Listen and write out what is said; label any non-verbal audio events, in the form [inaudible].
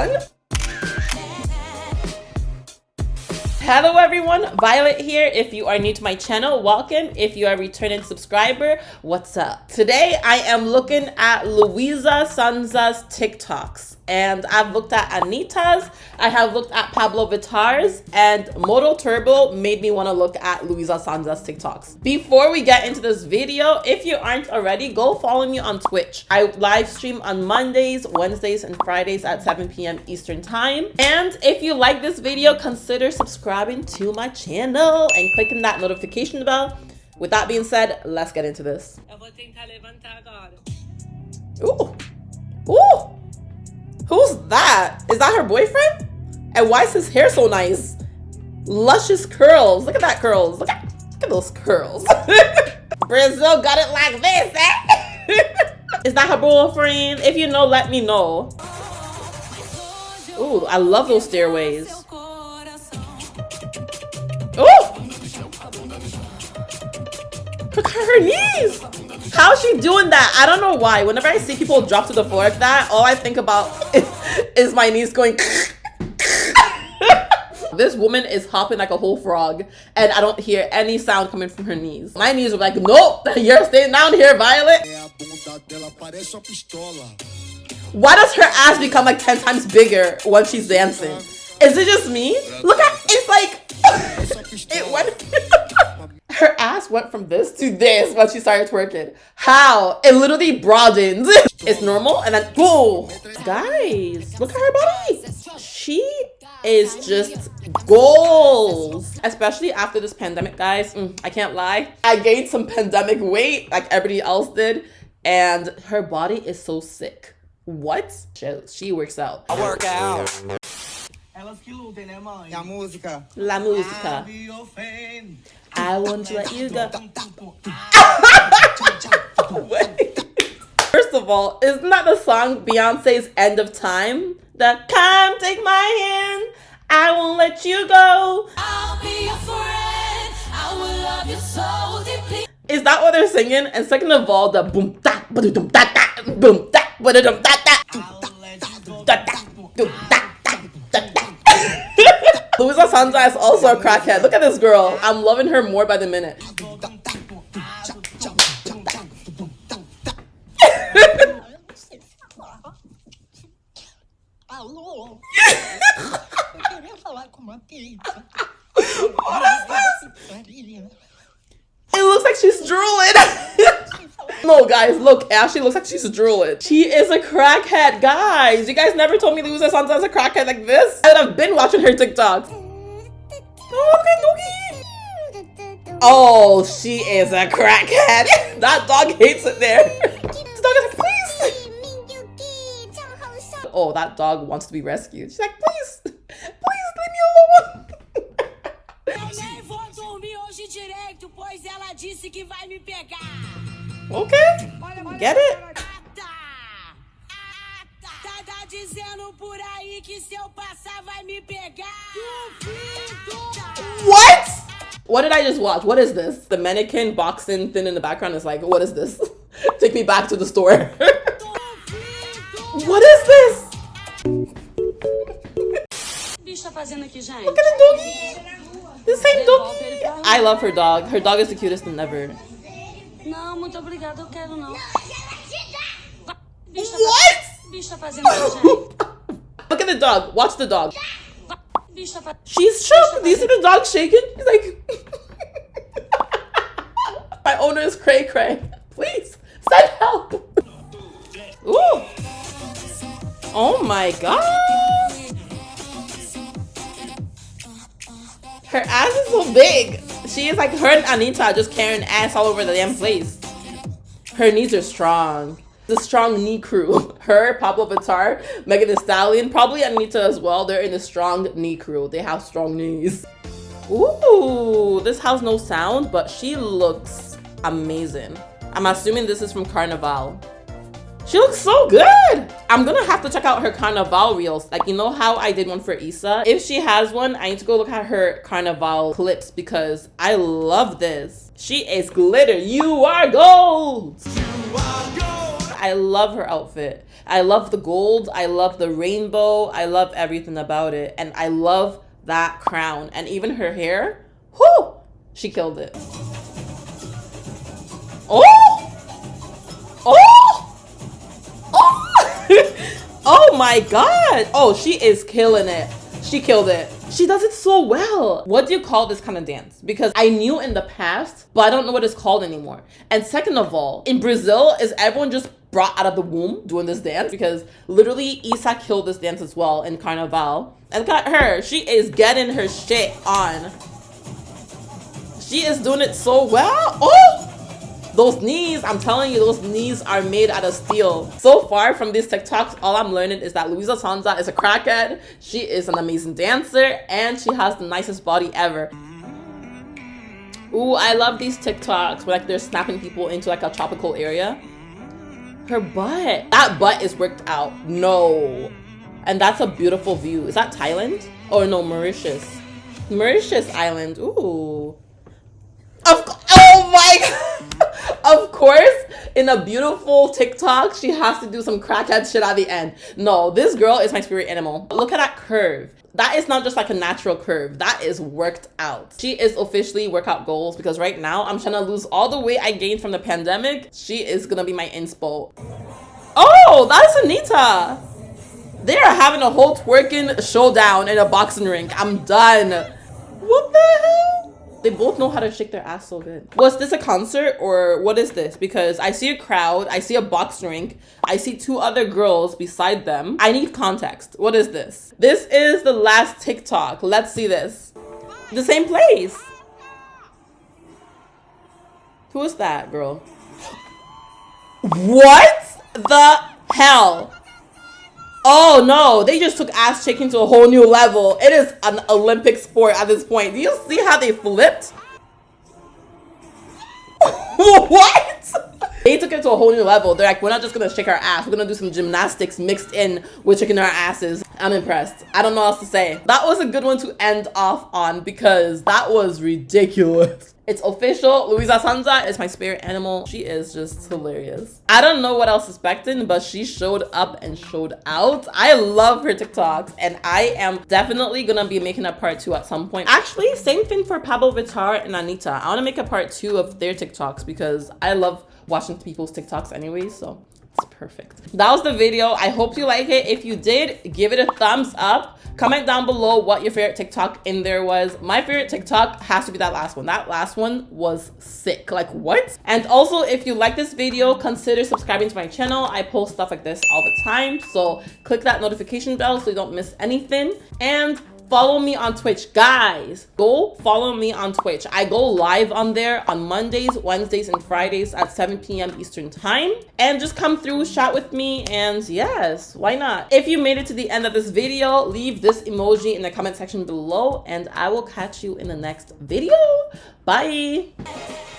everyone. Hello everyone, Violet here. If you are new to my channel, welcome. If you are a returning subscriber, what's up? Today I am looking at Luisa Sonza's TikToks and I've looked at Anitta's, I have looked at Pabllo Vittar's, and Moto Turbo made me want to look at Luisa Sonza's TikToks. Before we get into this video, if you aren't already, go follow me on Twitch. I live stream on Mondays, Wednesdays, and Fridays at 7 p.m. Eastern Time. And if you like this video, consider subscribing to my channel and clicking that notification bell. With that being said, let's get into this. Ooh. Ooh. Who's that? Is that her boyfriend? And why is his hair so nice? Luscious curls. Look at that curls. Look at, look at those curls. [laughs] Brazil got it like this, eh? [laughs] is that her boyfriend? If you know, let me know. Ooh, I love those stairways. Ooh! Look at her knees! How's she doing that? I don't know why. Whenever I see people drop to the floor like that, all I think about [laughs] is, is my knees going. [laughs] this woman is hopping like a whole frog, and I don't hear any sound coming from her knees. My knees are like, nope, [laughs] you're staying down here, Violet. Why does her ass become like 10 times bigger when she's dancing? Is it just me? Look ass went from this to this when she started twerking. How? It literally broadened. [laughs] it's normal and then whoa. Guys, look at her body. She is just goals. Especially after this pandemic, guys. Mm, I can't lie. I gained some pandemic weight like everybody else did. And her body is so sick. What? She, she works out. I work out. Elas que lutem, né, mãe? a música. La música. I want to let you go. [laughs] First of all, isn't that the song Beyonce's End of Time? The come take my hand, I won't let you go. I'll be your friend, I will love you so deeply. Is that what they're singing? And second of all, the boom da ba dum da da boom da ba dum da da da Luisa is also a crackhead. Look at this girl. I'm loving her more by the minute. [laughs] It looks like she's drooling. [laughs] no, guys, look. Ashley looks like she's drooling. She is a crackhead, guys. You guys never told me Luisa Sonza is a crackhead like this. I would have been watching her TikToks. Oh, she is a crackhead. [laughs] that dog hates it there. the dog is like, please. Oh, that dog wants to be rescued. She's like, please, please leave me alone. [laughs] Okay. Get it? What? What did I just watch? What is this? The mannequin boxing thing in the background is like, what is this? [laughs] Take me back to the store. [laughs] what is this? Look at the doggy. The same doggy. I love her dog. Her dog is the cutest thing ever. Não, muito obrigada, eu quero não. What? [laughs] Look at the dog. Watch the dog. She's shook. Do you see the dog shaking? He's like... Owner is cray cray. [laughs] Please, send help. Ooh. Oh my god. Her ass is so big. She is like her and Anitta just carrying ass all over the damn place. Her knees are strong. The strong knee crew. [laughs] Her, Pabllo Vittar, Megan Thee Stallion, probably Anitta as well. They're in the strong knee crew. They have strong knees. Ooh, this has no sound, but she looks amazing. I'm assuming this is from Carnival. She looks so good. I'm gonna have to check out her Carnival reels. Like, you know how I did one for Issa? If she has one, I need to go look at her Carnival clips because I love this. She is glitter. You are gold. You are gold. I love her outfit. I love the gold. I love the rainbow. I love everything about it. And I love that crown. And even her hair. Whoo! She killed it. Oh! Oh! Oh! [laughs] oh my god! Oh, she is killing it. She killed it. She does it so well. What do you call this kind of dance? Because I knew in the past, but I don't know what it's called anymore. And second of all, in Brazil, is everyone just brought out of the womb doing this dance? Because literally Isa killed this dance as well in Carnival. And at her. She is getting her shit on. She is doing it so well. Oh! Those knees, I'm telling you, those knees are made out of steel. So far from these TikToks, all I'm learning is that Luisa Sonza is a crackhead. She is an amazing dancer and she has the nicest body ever. Ooh, I love these TikToks where like they're snapping people into like a tropical area. Her butt. That butt is worked out. No. And that's a beautiful view. Is that Thailand? Or no, Mauritius. Mauritius Island. Ooh. Of god. Of course, in a beautiful TikTok, she has to do some crackhead shit at the end. No, this girl is my spirit animal. Look at that curve. That is not just like a natural curve. That is worked out. She is officially workout goals because right now I'm trying to lose all the weight I gained from the pandemic. She is gonna be my inspo. Oh, that is Anitta. They are having a whole twerking showdown in a boxing ring. I'm done. They both know how to shake their ass so good. Was this a concert or what is this? Because I see a crowd, I see a box rink, I see two other girls beside them. I need context. What is this? This is the last TikTok. Let's see this. The same place. Who is that girl? [gasps] What the hell? Oh no, they just took ass shaking to a whole new level. It is an Olympic sport at this point. Do you see how they flipped? [laughs] what? They took it to a whole new level. They're like, we're not just gonna shake our ass. We're gonna do some gymnastics mixed in with shaking our asses. I'm impressed. I don't know what else to say. That was a good one to end off on because that was ridiculous. It's official. Luisa Sonza is my spirit animal. She is just hilarious. I don't know what I was expecting, but she showed up and showed out. I love her TikToks and I am definitely gonna be making a part two at some point. Actually, same thing for Pabllo Vittar and Anitta. I wanna make a part two of their TikToks because I love watching people's TikToks anyways, so it's perfect. That was the video. I hope you like it. If you did, give it a thumbs up. Comment down below what your favorite TikTok in there was. My favorite TikTok has to be that last one. That last one was sick. Like what? And also, if you like this video, consider subscribing to my channel. I post stuff like this all the time. So click that notification bell so you don't miss anything. And follow me on Twitch. Guys, go follow me on Twitch. I go live on there on Mondays, Wednesdays, and Fridays at 7 p.m. Eastern time. And just come through, chat with me, and yes, why not? If you made it to the end of this video, leave this emoji in the comment section below, and I will catch you in the next video. Bye!